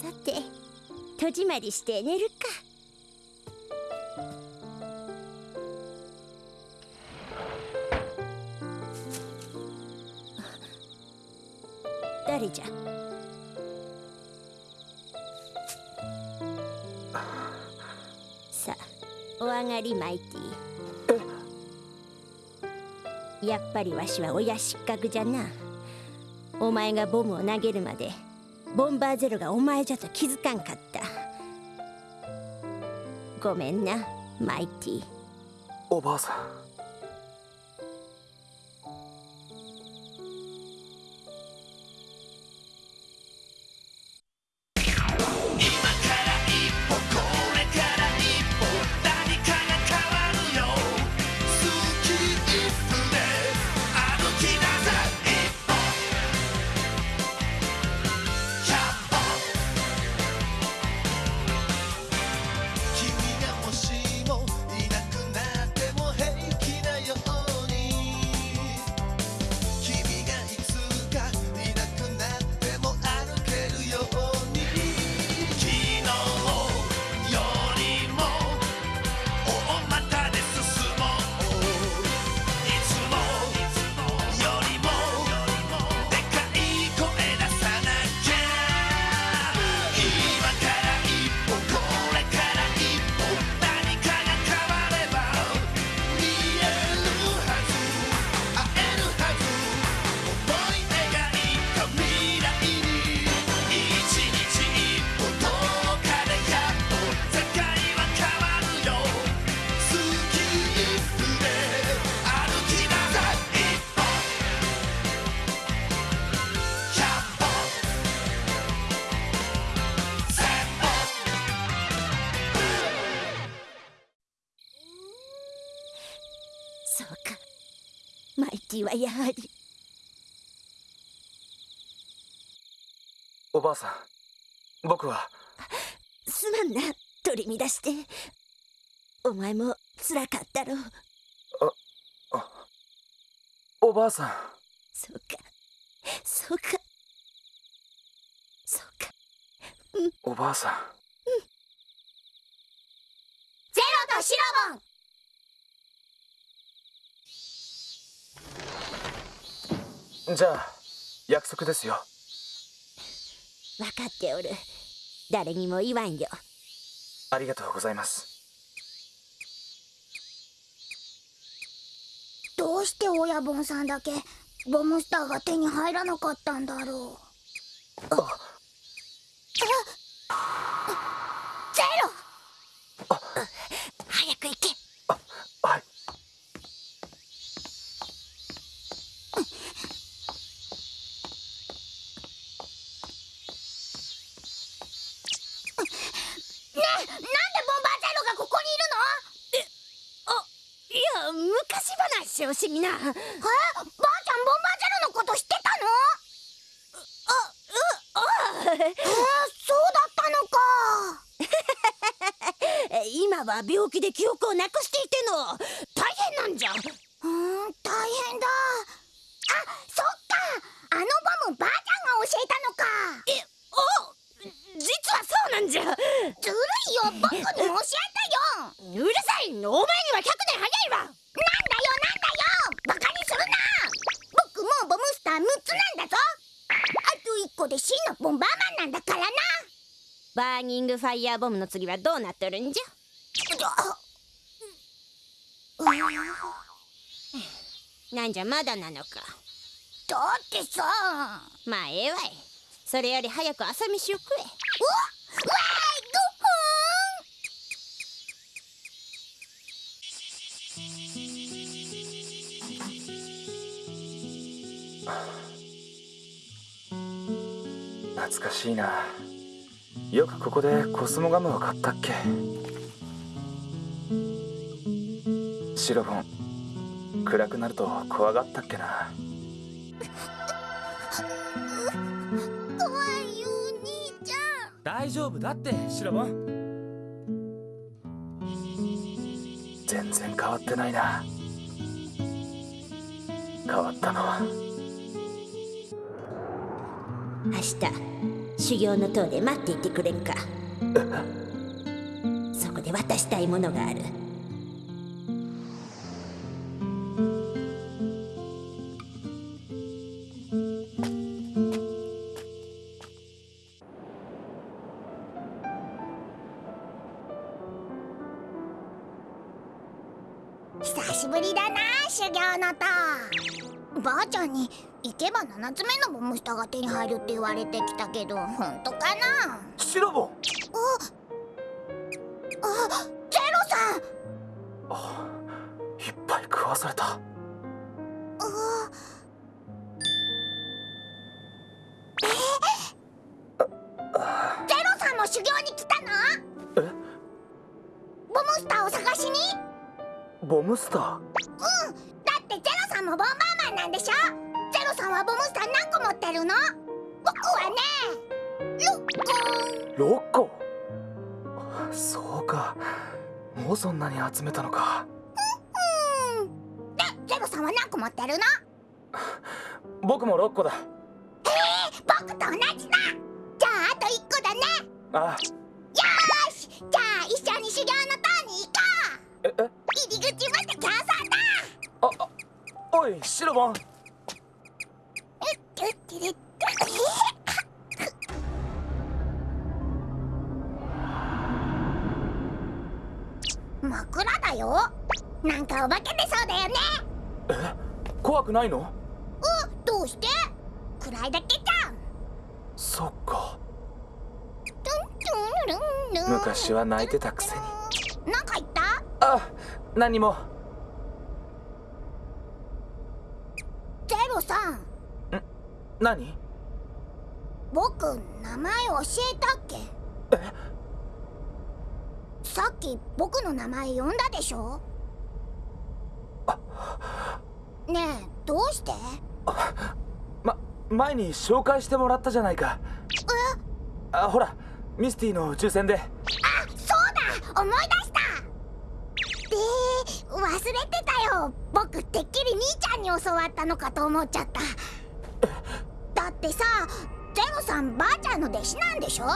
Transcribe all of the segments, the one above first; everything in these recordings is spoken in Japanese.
さて戸締まりして寝るか。誰じゃ？さあお上がりマイティやっぱりわしは親失格じゃな。お前がボムを投げるまでボンバーゼロがお前じゃと気づかんかった。ごめんなマイティおばあさん。ティはやはり。おばあさん僕は。すまんな。取り乱して。お前もつらかったろ。うああおばあさん。そうか。そうか。そうか。うん。おばあさんうんゼロとシロボンじゃあ約束ですよ。分かっておる。誰にも言わんよ。ありがとうございます。どうして親分さんだけボムスターが手に入らなかったんだろう。あゼロ早く行けし惜しみなえばあちゃんボンバージェルのこと知ってたのあうあえー、そうだは病気で記憶をなくしていての。大変なんじゃ。うん大変だ。あそっか。あのボムばあちゃんが教えたのか。えお実はそうなんじゃ。ずるいよ。僕にも教えてよ。うるさいお前には100年早いわ。で真のボンバーマンなんだからな。バーニングファイヤーボムの次はどうなっとるんじゃなんじゃまだなのか。だってさ。まあええわい。それより早く朝飯を食え。おわいごふん懐かしいな。よくここでコスモガムを買ったっけ。シロボン暗くなると怖がったっけな。怖いよお兄ちゃん。大丈夫だってシロボン。全然変わってないな。変わったのは。明日修行の塔で待っていてくれんか。そこで渡したいものがある7つ目のボムスターが手に入るって言われてきたけど本当かな？シロボン。あゼロさん。あいっぱい食わされた。ゼロさんも修行に来たの？え？ボムスターを探しに？ボムスター？てるの？僕はね6個6個？そうか。もうそんなに集めたのか。うんでゼロさんは何個持ってるの？僕も6個だ。僕と同じだ。じゃああと1個だね。あ。よーし。じゃあ一緒に修行の塔に行こう。ええ？入り口まで競争だ。ああおいシロボン枕だよなんかお化け出そうだよねえ怖くないのうどうして暗いだけじゃんそっか昔昔は泣いてたくせになんか言ったあ何もゼロさん何？僕名前教えたっけ？え？さっき僕の名前呼んだでしょ？ねえどうして？ま前に紹介してもらったじゃないか。あほらミスティの宇宙船で。あそうだ思い出した。で忘れてたよ。僕てっきり兄ちゃんに教わったのかと思っちゃった。だってさゼロさんばあちゃんの弟子なんでしょ？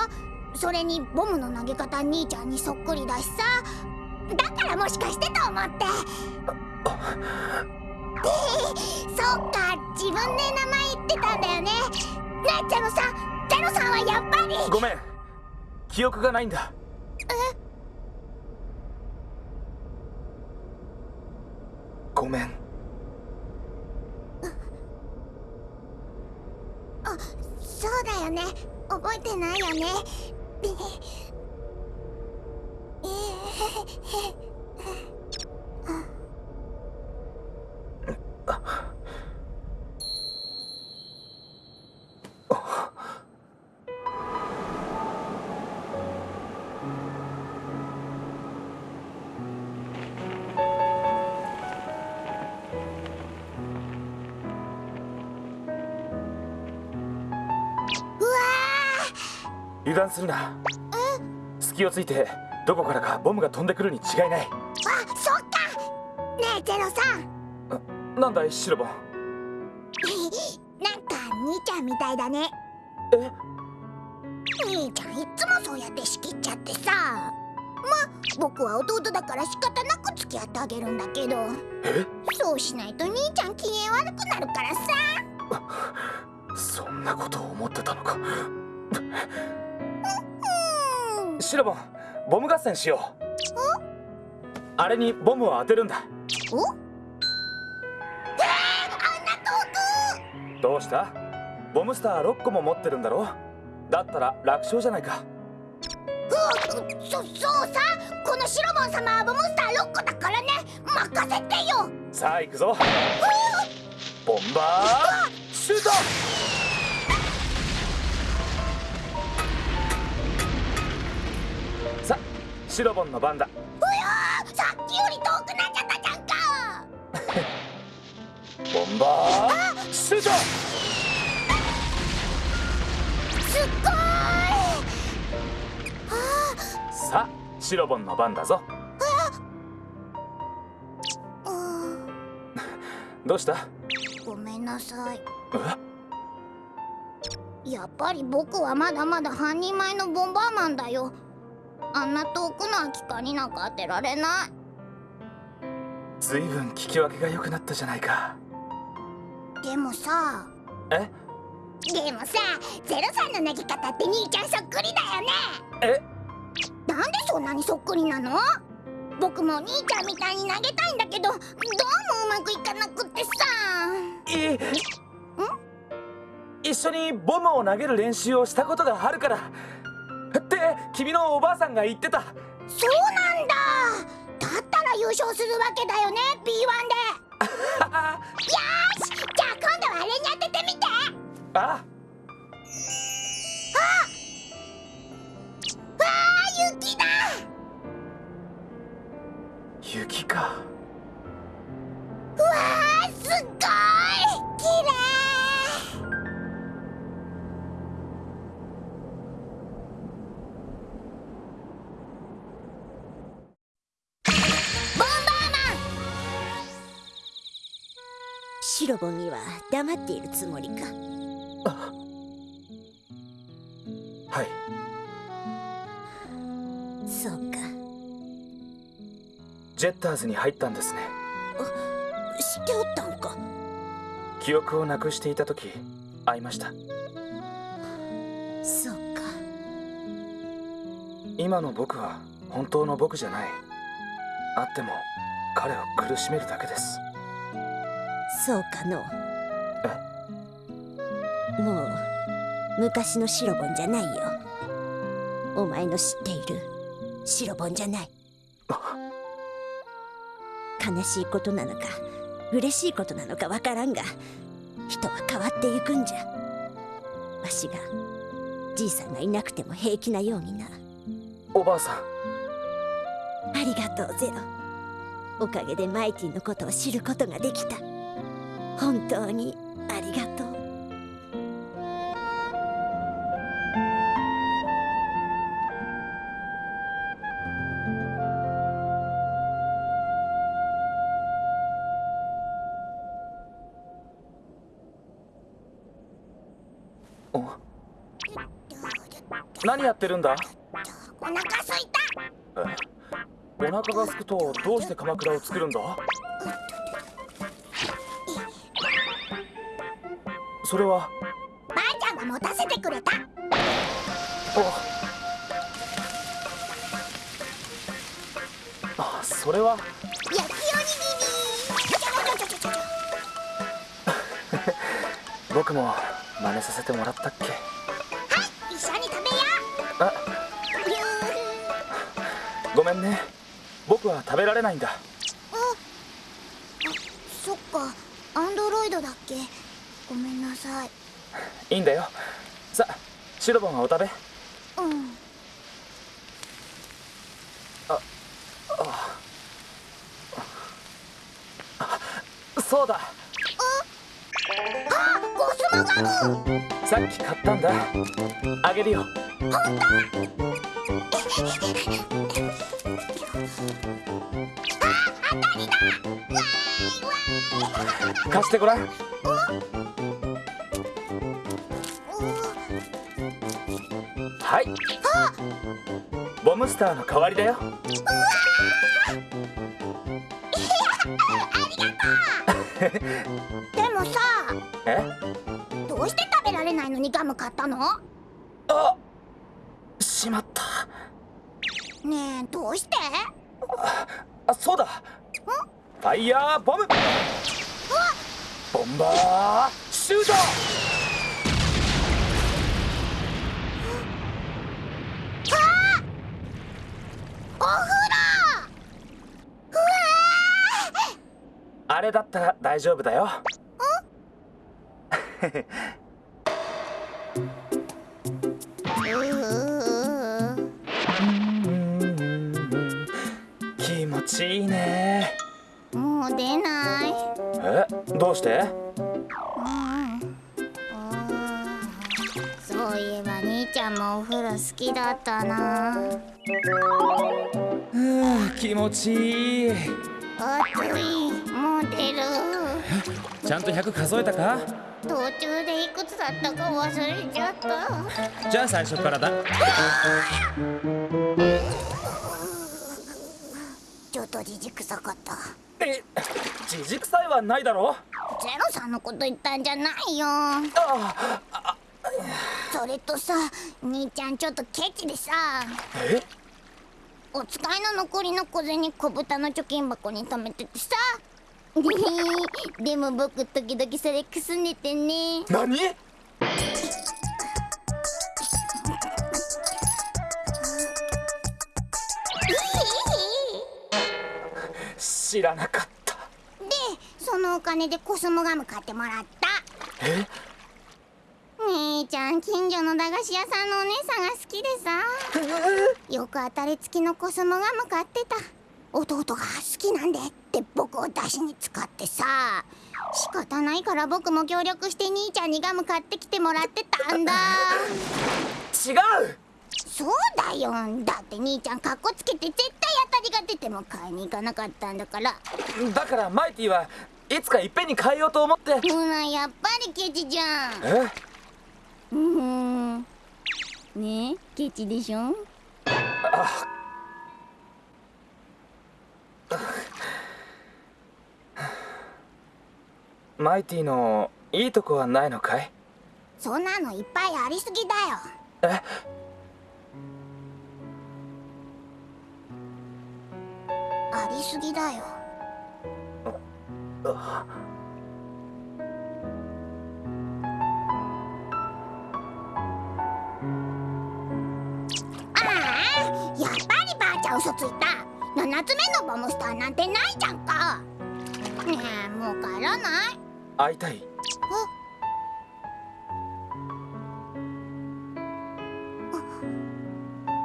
それにボムの投げ方兄ちゃんにそっくりだしさ。だからもしかしてと思って。そっか自分で名前言ってたんだよね。ねえゼロさん。ゼロさんはやっぱり。ごめん。記憶がないんだ。ごめんそうだよね。覚えてないよね。ええ油断するな。隙をついてどこからかボムが飛んでくるに違いない。ーあそっか。ねえゼロさん。なんだいシロボン。なんか兄ちゃんみたいだね。え？兄ちゃんいっつもそうやって仕切っちゃってさ。ま僕は弟だから仕方なく付き合ってあげるんだけど。え？そうしないと兄ちゃん機嫌悪くなるからさ。そんなことを思ってたのか。うんシロボンボム合戦しよう。あれにボムを当てるんだ。おえー、あんな遠く！どうした？ボムスター6個も持ってるんだろだったら楽勝じゃないか。うそそうさ！このシロボン様はボムスター6個だからね！任せてよ！さあ行くぞ。ボンバーシュートシロボンの番だ。うやーさっきより遠くなっちゃったじゃんかボンバー。シュートすっごーい。あさあシロボンの番だぞ。どうした？ごめんなさい。え？やっぱり僕はまだまだ半人前のボンバーマンだよあんな遠くの空き缶になんか当てられない。ずいぶん聞き分けが良くなったじゃないか。でもさ。え？でもさゼロさんの投げ方って兄ちゃんそっくりだよね。え？なんでそんなにそっくりなの？僕も兄ちゃんみたいに投げたいんだけどどうもうまくいかなくってさ。い一緒にボムを投げる練習をしたことがあるからって君のおばあさんが言ってた。そうなんだ。だったら優勝するわけだよね B1 で。よーしじゃあ今度はあれに当ててみて。あ。わあ雪だ。雪かロボンには黙っているつもりか？はい。そうか。ジェッターズに入ったんですね。知っておったんか？記憶をなくしていた時会いました。そうか。今の僕は本当の僕じゃない。会っても彼を苦しめるだけですそうかの。もう昔のシロボンじゃないよ。お前の知っているシロボンじゃない。悲しいことなのか嬉しいことなのかわからんが人は変わっていくんじゃ。わしがじいさんがいなくても平気なようにな。おばあさん。ありがとうゼロ。おかげでマイティのことを知ることができた本当にありがとう。お何やってるんだ？お腹すいた。えお腹が空くとどうして鎌倉を作るんだ？それは？ばあちゃんが持たせてくれた。ああそれは？焼きおにぎり。僕も真似させてもらったっけ？はい一緒に食べよあごめんね。僕は食べられないんだ。そっか。アンドロイドだっけ？さい。いいんだよ。さあシロボンはお食べ。うん。そうだ。あゴスモガムさっき買ったんだ。あげるよ。貸してごらんはい。ボムスターの代わりだよ。でもさえ？どうして食べられないのにガム買ったの？あしまった。ねえどうして？あそうだ。ファイヤーボム。ボンバーシュートお風呂うわあれだったら大丈夫だよ。ー気持ちいいね。もう出ない。え？どうして？そういえば兄ちゃんもお風呂好きだったな。うん気持ちいい。暑いもう出る。ちゃんと100数えたか？途中でいくつだったか忘れちゃった。じゃあ最初からだ。ちょっとじじくさかった。え？じじくさいはないだろ？ゼロさんのこと言ったんじゃないよ。あそれとさ兄ちゃんちょっとケチでさ。え？お使いの残りの小銭小豚の貯金箱に貯めててさ。でも僕時々それくすねてね。何？知らなかった。でそのお金でコスモガム買ってもらった。え？兄ちゃん近所の駄菓子屋さんのお姉さんが好きでさ。よく当たり付きのコスモガム買ってた。弟が好きなんでって僕を出しに使ってさ。仕方ないから僕も協力して兄ちゃんにガム買ってきてもらってたんだ。違う！そうだよ。だって兄ちゃんかっこつけて絶対当たりが出ても買いに行かなかったんだから。だからマイティはいつかいっぺんに変えようと思って。ほらやっぱりケチじゃん。え？うーん。ねえケチでしょ？マイティのいいとこはないのかい？そんなのいっぱいありすぎだよ。え？ありすぎだよ。あ嘘ついた。7つ目のボムスターなんてないじゃんか。ねえもう帰らない。会いたい。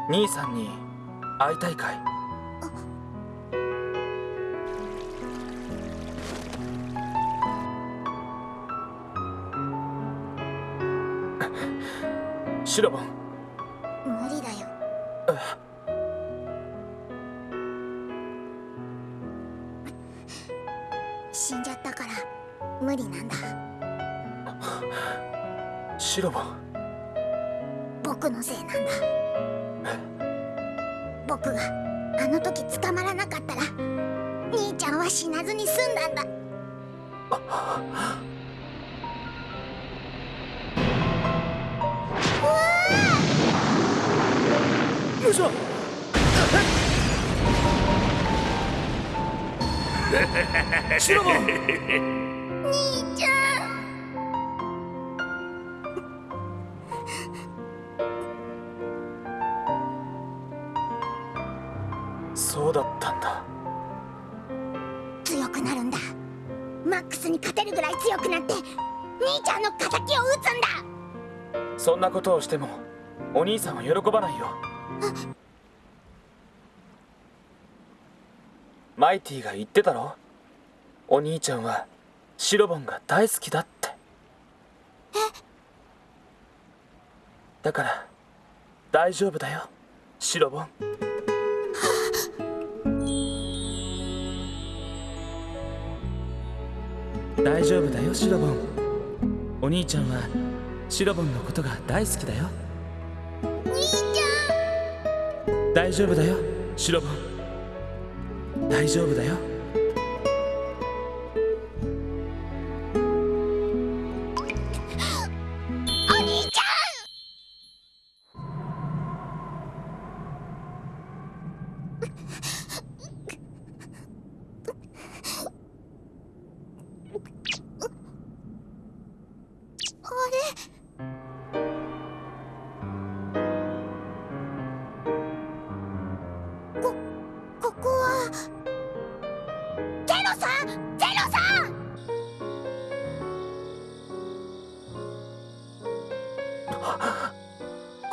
兄さんに会いたいかい。シロボン。無理だよ無理なんだ。シロボ。ン僕のせいなんだ。僕があの時捕まらなかったら兄ちゃんは死なずに済んだんだ。よいしょ。シロボンそうだったんだ。強くなるんだ。マックスに勝てるぐらい強くなって兄ちゃんの敵を撃つんだ。そんなことをしてもお兄さんは喜ばないよ。マイティが言ってたろ？お兄ちゃんはシロボンが大好きだって。だから大丈夫だよシロボン大丈夫だよシロボン。お兄ちゃんはシロボンのことが大好きだよ。兄ちゃ大丈夫だよシロボン。大丈夫だよ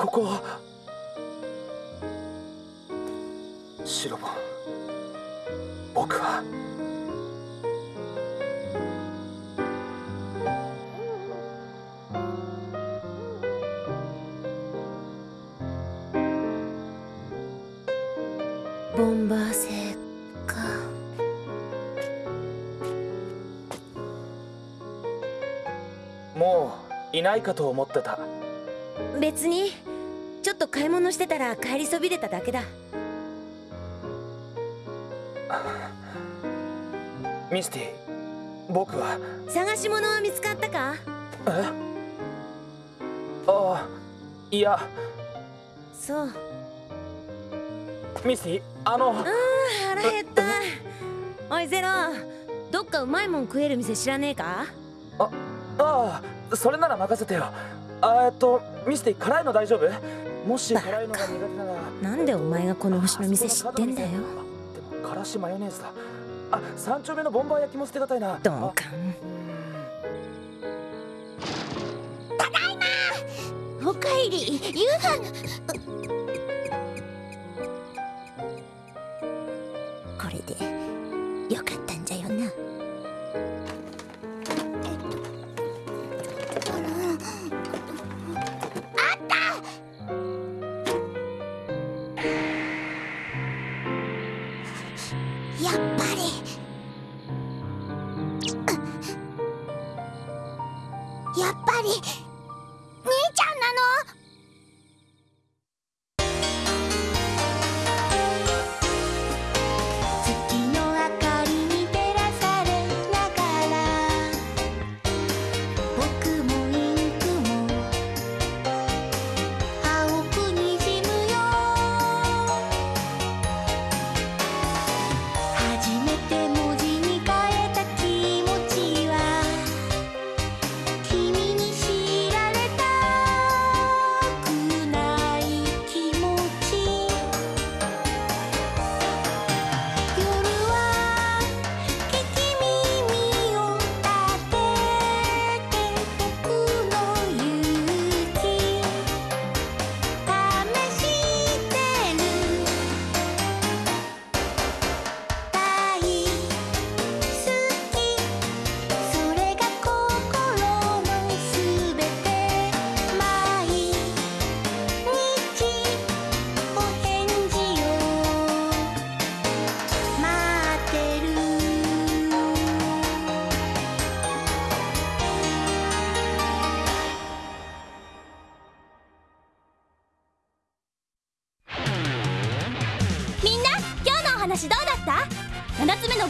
ここは。シロボン僕は。ボンバー星か。もういないかと思ってた。別にちょっと買い物してたら帰りそびれただけだ。ミスティ僕は。探し物は見つかったか？え？ああいや。そう。ミスティあの。あー腹減った。おいゼロ。どっかうまいもん食える店知らねえか？あああそれなら任せてよ。あえっとミスティ辛いの大丈夫？もし辛いのが苦手ならなんでお前がこの星の店知ってんだよ。でもからしマヨネーズだ。あ三丁目のボンバー焼きも捨てがたいな。鈍あ感おかえり。夕飯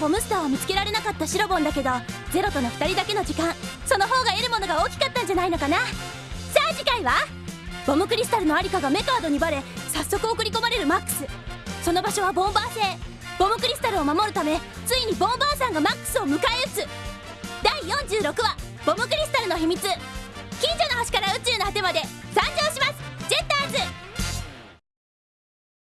7つ目のボムスターを見つけられなかったシロボンだけどゼロとの2人だけの時間その方が得るものが大きかったんじゃないのかな。さあ次回はボムクリスタルのありかがメカードにバレ早速送り込まれるマックス。その場所はボンバー星。ボムクリスタルを守るためついにボンバーさんがマックスを迎え撃つ。第46話「ボムクリスタルの秘密」近所の星から宇宙の果てまで参上します。ジェッターズ